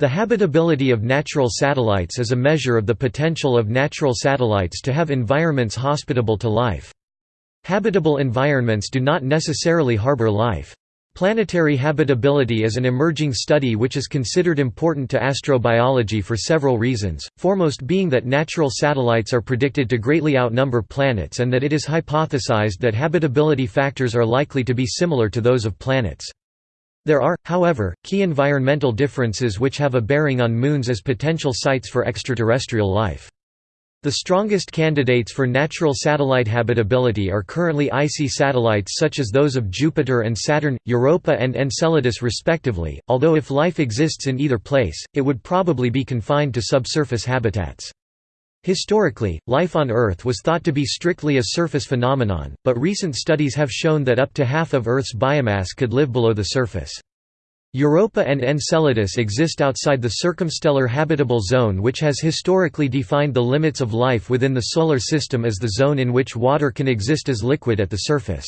The habitability of natural satellites is a measure of the potential of natural satellites to have environments hospitable to life. Habitable environments do not necessarily harbor life. Planetary habitability is an emerging study which is considered important to astrobiology for several reasons, foremost being that natural satellites are predicted to greatly outnumber planets and that it is hypothesized that habitability factors are likely to be similar to those of planets. There are, however, key environmental differences which have a bearing on moons as potential sites for extraterrestrial life. The strongest candidates for natural satellite habitability are currently icy satellites such as those of Jupiter and Saturn, Europa and Enceladus respectively, although if life exists in either place, it would probably be confined to subsurface habitats. Historically, life on Earth was thought to be strictly a surface phenomenon, but recent studies have shown that up to half of Earth's biomass could live below the surface. Europa and Enceladus exist outside the circumstellar habitable zone which has historically defined the limits of life within the Solar System as the zone in which water can exist as liquid at the surface.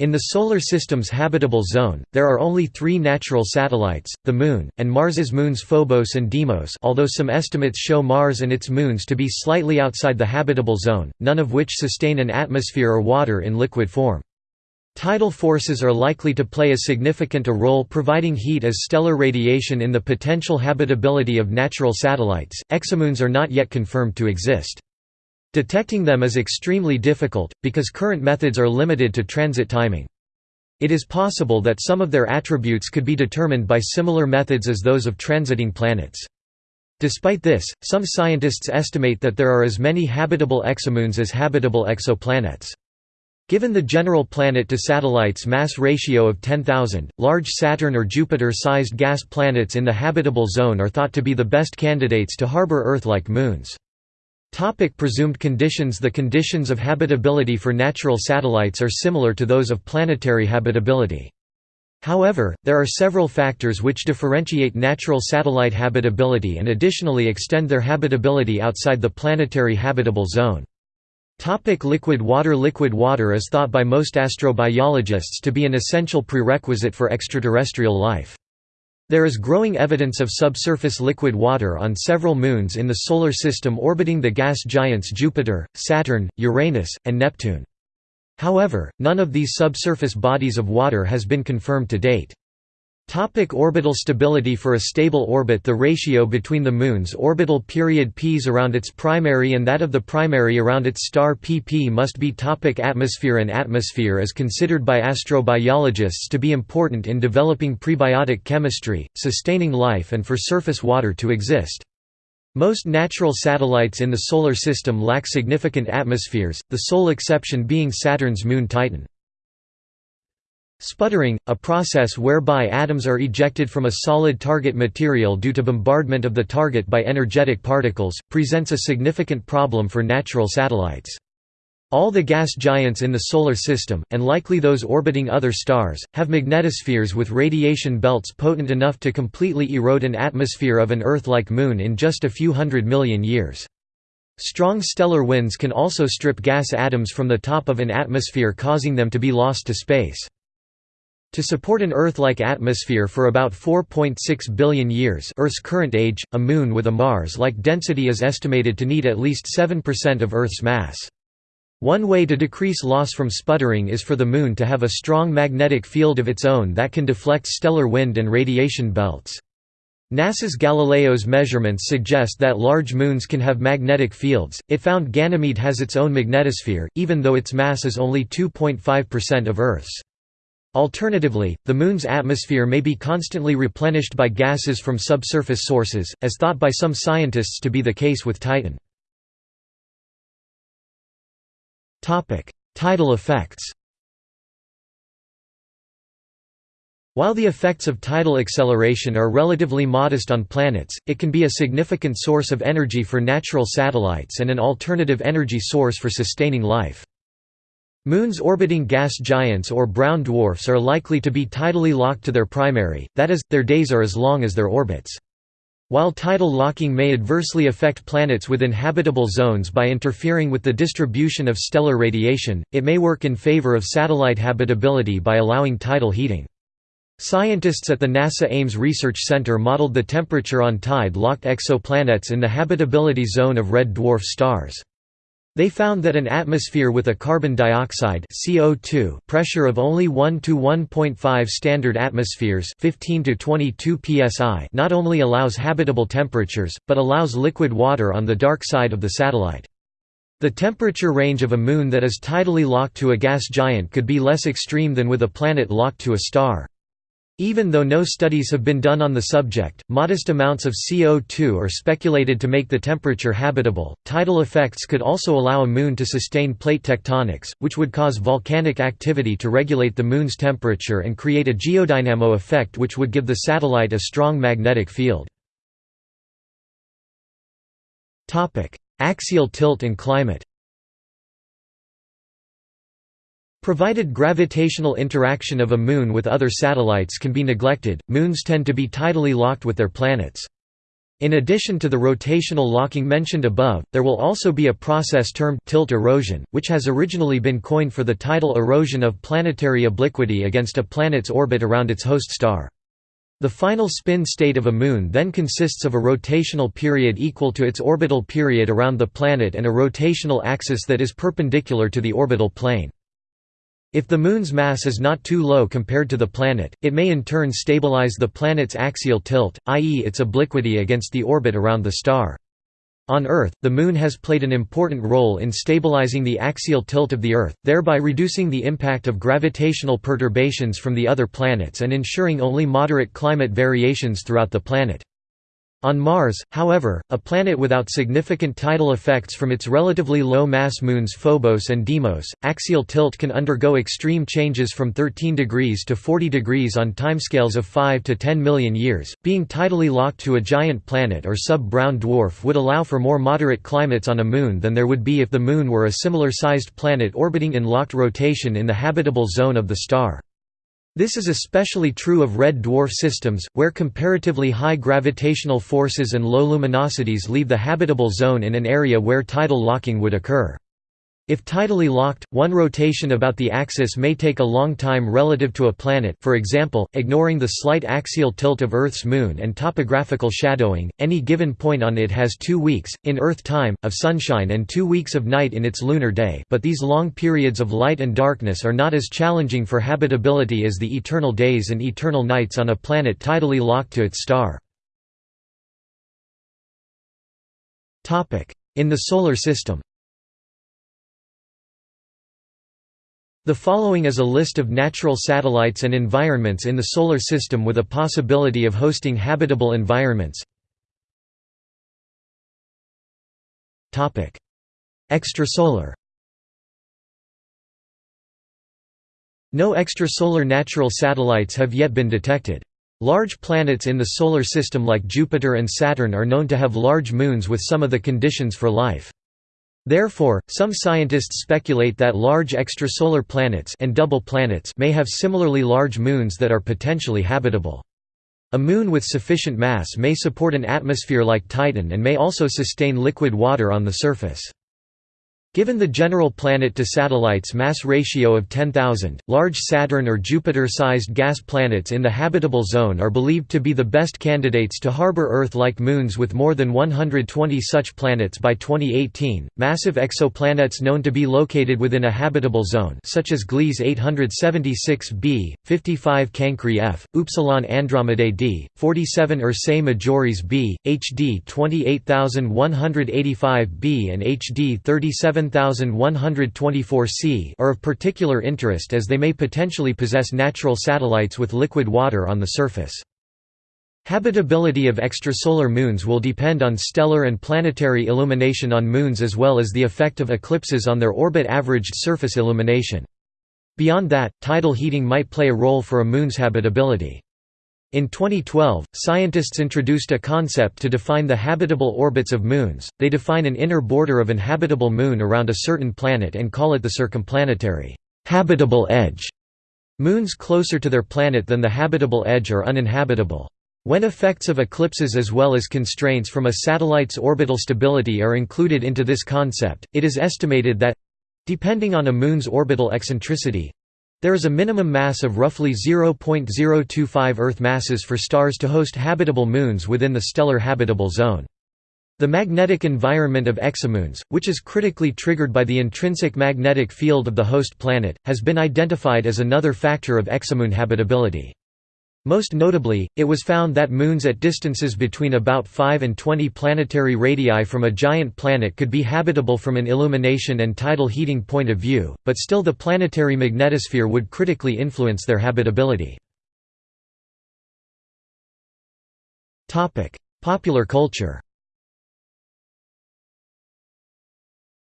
In the Solar System's habitable zone, there are only three natural satellites, the Moon, and Mars's moons Phobos and Deimos although some estimates show Mars and its moons to be slightly outside the habitable zone, none of which sustain an atmosphere or water in liquid form. Tidal forces are likely to play a significant a role providing heat as stellar radiation in the potential habitability of natural satellites. Exomoons are not yet confirmed to exist. Detecting them is extremely difficult, because current methods are limited to transit timing. It is possible that some of their attributes could be determined by similar methods as those of transiting planets. Despite this, some scientists estimate that there are as many habitable exomoons as habitable exoplanets. Given the general planet-to-satellites mass ratio of 10,000, large Saturn or Jupiter-sized gas planets in the habitable zone are thought to be the best candidates to harbor Earth-like moons. Topic presumed conditions The conditions of habitability for natural satellites are similar to those of planetary habitability. However, there are several factors which differentiate natural satellite habitability and additionally extend their habitability outside the planetary habitable zone. Topic liquid water Liquid water is thought by most astrobiologists to be an essential prerequisite for extraterrestrial life. There is growing evidence of subsurface liquid water on several moons in the Solar System orbiting the gas giants Jupiter, Saturn, Uranus, and Neptune. However, none of these subsurface bodies of water has been confirmed to date. Topic orbital stability For a stable orbit the ratio between the Moon's orbital period p's around its primary and that of the primary around its star pp must be topic Atmosphere An atmosphere is considered by astrobiologists to be important in developing prebiotic chemistry, sustaining life and for surface water to exist. Most natural satellites in the Solar System lack significant atmospheres, the sole exception being Saturn's moon Titan. Sputtering, a process whereby atoms are ejected from a solid target material due to bombardment of the target by energetic particles, presents a significant problem for natural satellites. All the gas giants in the Solar System, and likely those orbiting other stars, have magnetospheres with radiation belts potent enough to completely erode an atmosphere of an Earth-like moon in just a few hundred million years. Strong stellar winds can also strip gas atoms from the top of an atmosphere causing them to be lost to space. To support an Earth-like atmosphere for about 4.6 billion years Earth's current age, a Moon with a Mars-like density is estimated to need at least 7% of Earth's mass. One way to decrease loss from sputtering is for the Moon to have a strong magnetic field of its own that can deflect stellar wind and radiation belts. NASA's Galileo's measurements suggest that large moons can have magnetic fields. It found Ganymede has its own magnetosphere, even though its mass is only 2.5% of Earth's. Alternatively, the Moon's atmosphere may be constantly replenished by gases from subsurface sources, as thought by some scientists to be the case with Titan. Tidal effects While the effects of tidal acceleration are relatively modest on planets, it can be a significant source of energy for natural satellites and an alternative energy source for sustaining life. Moons orbiting gas giants or brown dwarfs are likely to be tidally locked to their primary, that is, their days are as long as their orbits. While tidal locking may adversely affect planets within habitable zones by interfering with the distribution of stellar radiation, it may work in favor of satellite habitability by allowing tidal heating. Scientists at the NASA Ames Research Center modeled the temperature on tide-locked exoplanets in the habitability zone of red dwarf stars. They found that an atmosphere with a carbon dioxide CO2 pressure of only 1 to 1.5 standard atmospheres 15 to 22 psi not only allows habitable temperatures, but allows liquid water on the dark side of the satellite. The temperature range of a moon that is tidally locked to a gas giant could be less extreme than with a planet locked to a star. Even though no studies have been done on the subject, modest amounts of CO2 are speculated to make the temperature habitable. Tidal effects could also allow a moon to sustain plate tectonics, which would cause volcanic activity to regulate the moon's temperature and create a geodynamo effect which would give the satellite a strong magnetic field. Topic: Axial tilt and climate. Provided gravitational interaction of a moon with other satellites can be neglected, moons tend to be tidally locked with their planets. In addition to the rotational locking mentioned above, there will also be a process termed tilt erosion, which has originally been coined for the tidal erosion of planetary obliquity against a planet's orbit around its host star. The final spin state of a moon then consists of a rotational period equal to its orbital period around the planet and a rotational axis that is perpendicular to the orbital plane. If the Moon's mass is not too low compared to the planet, it may in turn stabilize the planet's axial tilt, i.e. its obliquity against the orbit around the star. On Earth, the Moon has played an important role in stabilizing the axial tilt of the Earth, thereby reducing the impact of gravitational perturbations from the other planets and ensuring only moderate climate variations throughout the planet. On Mars, however, a planet without significant tidal effects from its relatively low-mass moons Phobos and Deimos, axial tilt can undergo extreme changes from 13 degrees to 40 degrees on timescales of 5 to 10 million years. Being tidally locked to a giant planet or sub-brown dwarf would allow for more moderate climates on a moon than there would be if the moon were a similar-sized planet orbiting in locked rotation in the habitable zone of the star. This is especially true of red dwarf systems, where comparatively high gravitational forces and low luminosities leave the habitable zone in an area where tidal locking would occur. If tidally locked, one rotation about the axis may take a long time relative to a planet for example, ignoring the slight axial tilt of Earth's moon and topographical shadowing, any given point on it has two weeks, in Earth time, of sunshine and two weeks of night in its lunar day but these long periods of light and darkness are not as challenging for habitability as the eternal days and eternal nights on a planet tidally locked to its star. In the Solar System The following is a list of natural satellites and environments in the Solar System with a possibility of hosting habitable environments. Extrasolar No extrasolar natural satellites have yet been detected. Large planets in the Solar System like Jupiter and Saturn are known to have large moons with some of the conditions for life. Therefore, some scientists speculate that large extrasolar planets and double planets may have similarly large moons that are potentially habitable. A moon with sufficient mass may support an atmosphere like Titan and may also sustain liquid water on the surface. Given the general planet-to-satellites mass ratio of 10,000, large Saturn or Jupiter-sized gas planets in the habitable zone are believed to be the best candidates to harbor Earth-like moons with more than 120 such planets by 2018. Massive exoplanets known to be located within a habitable zone such as Gliese 876b, 55 Cancri f, Upsilon Andromedae d, 47 Ursae Majoris b, HD 28185b and HD 37 7124 c are of particular interest as they may potentially possess natural satellites with liquid water on the surface. Habitability of extrasolar moons will depend on stellar and planetary illumination on moons as well as the effect of eclipses on their orbit-averaged surface illumination. Beyond that, tidal heating might play a role for a moon's habitability. In 2012, scientists introduced a concept to define the habitable orbits of moons. They define an inner border of an habitable moon around a certain planet and call it the circumplanetary habitable edge. Moons closer to their planet than the habitable edge are uninhabitable. When effects of eclipses as well as constraints from a satellite's orbital stability are included into this concept, it is estimated that depending on a moon's orbital eccentricity There is a minimum mass of roughly 0.025 Earth masses for stars to host habitable moons within the stellar habitable zone. The magnetic environment of exomoons, which is critically triggered by the intrinsic magnetic field of the host planet, has been identified as another factor of exomoon habitability. Most notably, it was found that moons at distances between about 5 and 20 planetary radii from a giant planet could be habitable from an illumination and tidal heating point of view, but still the planetary magnetosphere would critically influence their habitability. Popular culture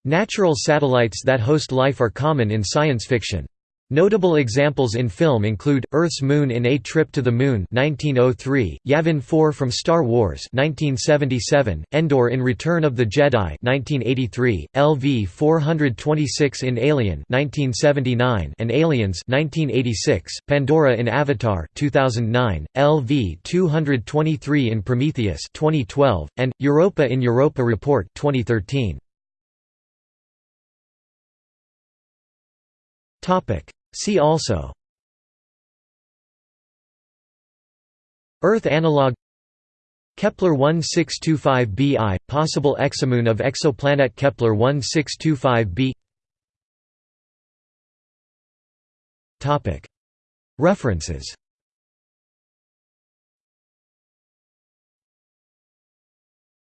Natural satellites that host life are common in science fiction. Notable examples in film include Earth's Moon in A Trip to the Moon 1903, Yavin 4 from Star Wars 1977, Endor in Return of the Jedi 1983, LV-426 in Alien 1979 and Aliens 1986, Pandora in Avatar 2009, LV-223 in Prometheus 2012, and Europa in Europa Report 2013. See also. Earth analog. Kepler 1625b I, possible exomoon of exoplanet Kepler 1625b References